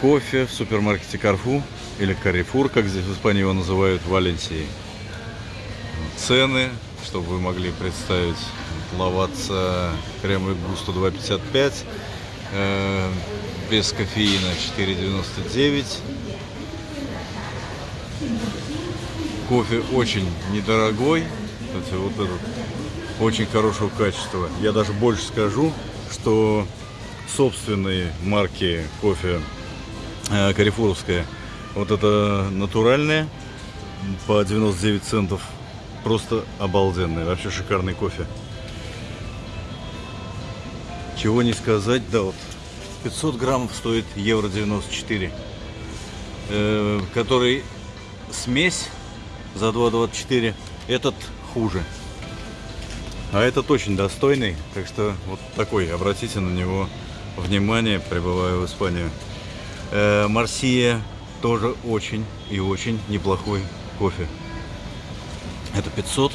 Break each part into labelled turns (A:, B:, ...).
A: кофе в супермаркете Карфу или Карифур, как здесь в Испании его называют, в Валенсии. Цены, чтобы вы могли представить, ловаться кремовый густо 2,55, э, без кофеина 4,99. Кофе очень недорогой, кстати, вот этот очень хорошего качества. Я даже больше скажу, что собственные марки кофе э, Карифуровская, вот это натуральная по 99 центов, просто обалденный, вообще шикарный кофе. Чего не сказать, да вот 500 граммов стоит евро 94, э, который смесь за 2,24, этот хуже. А этот очень достойный, так что вот такой, обратите на него внимание, прибывая в Испанию. Э, Марсия тоже очень и очень неплохой кофе. Это 500,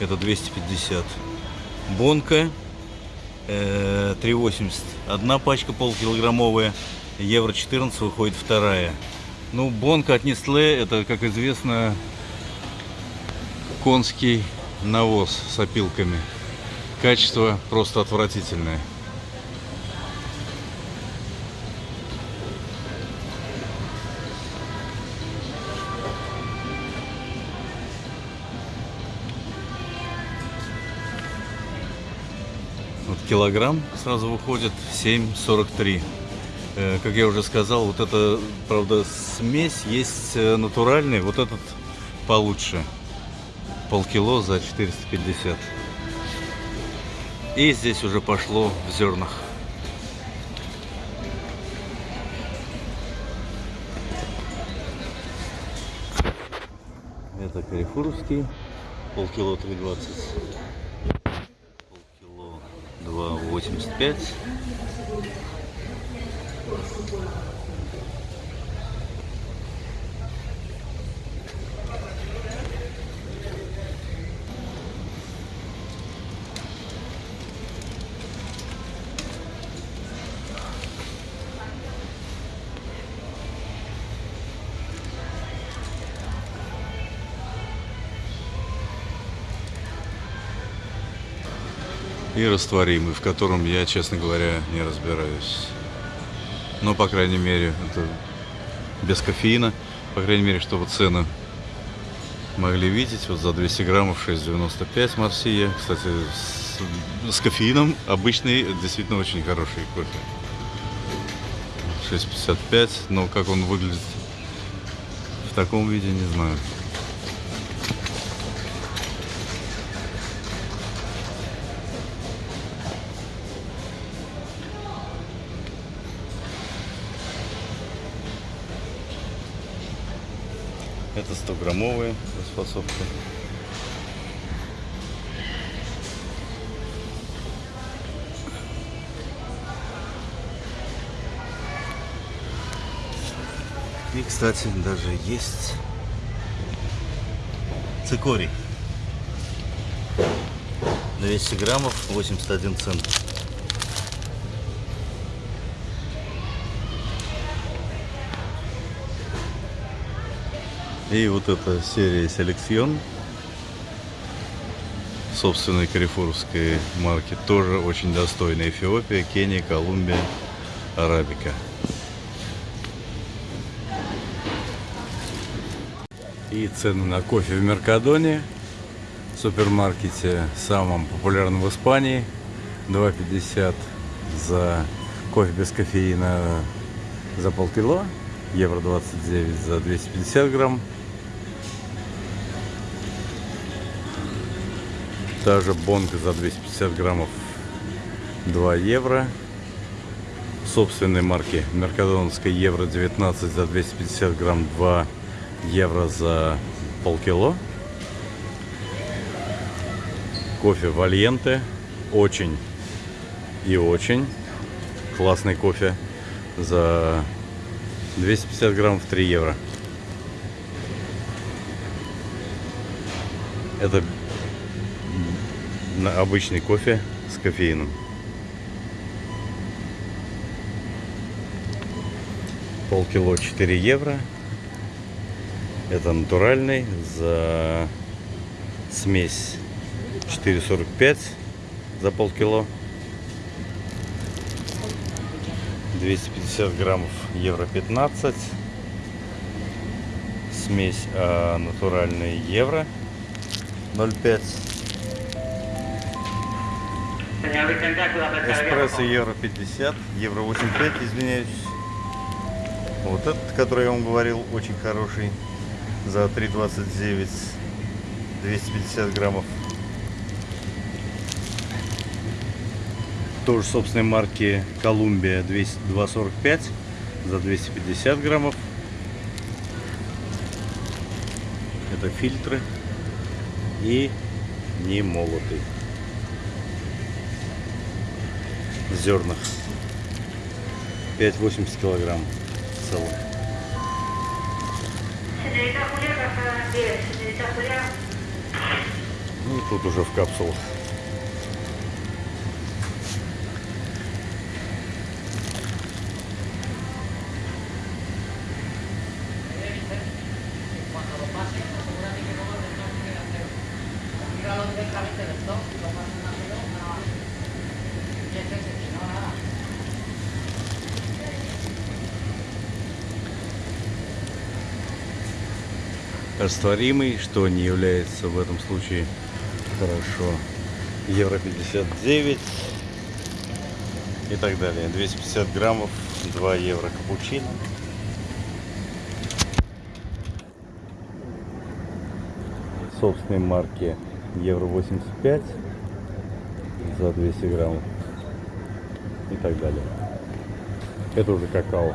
A: это 250. Бонка э, 3,80. Одна пачка полкилограммовая, евро 14 выходит вторая. Ну, бонка от Nestle, это, как известно, конский навоз с опилками. Качество просто отвратительное. Вот килограмм сразу выходит 7,43. Э, Как я уже сказал, вот это, правда, смесь есть э, натуральный, вот этот получше. Полкило за 450. И здесь уже пошло в зернах. Это карифуровский, полкило 3,20 полкило 2,85 и растворимый, в котором я, честно говоря, не разбираюсь. Но, по крайней мере, это без кофеина. По крайней мере, чтобы цены могли видеть. Вот за 200 граммов 6,95 Марсия. Кстати, с, с кофеином обычный, действительно очень хороший кофе. 6,55. Но как он выглядит в таком виде, не знаю. Это 100 граммовые распасовка. И, кстати, даже есть цикорий. 200 граммов, 81 цент. И вот эта серия Селекцион собственной карифурской марки тоже очень достойная. Эфиопия, Кения, Колумбия, Арабика. И цены на кофе в Меркадоне, супермаркете, самом популярном в Испании. 2,50 за кофе без кофеина за полкило. Евро 29 за 250 грамм. Та же бонка за 250 граммов 2 евро. Собственной марки Меркадоновской евро 19 за 250 грамм 2 евро за полкило. Кофе Вальенте. Очень и очень классный кофе за 250 граммов 3 евро. Это обычный кофе с кофеином. Полкило 4 евро. Это натуральный. За смесь 4,45 за полкило. 250 граммов евро 15. Смесь а, натуральный евро 0,5. Эспрессо евро 50, евро 85, извиняюсь. Вот этот, который я вам говорил, очень хороший. За 3,29, 250 граммов. Тоже собственной марки Колумбия 245 за 250 граммов. Это фильтры и не молотый. В зернах. 5,80 килограмм целых.
B: Señorita Julia, pasa 10. Señorita Julia,
A: Ну, тут уже в капсулах.
C: Rápido,
A: Растворимый, что не является в этом случае хорошо. Евро 59 и так далее. 250 граммов, 2 евро капучино. Собственной марки евро 85 за 200 граммов и так далее. Это уже какао.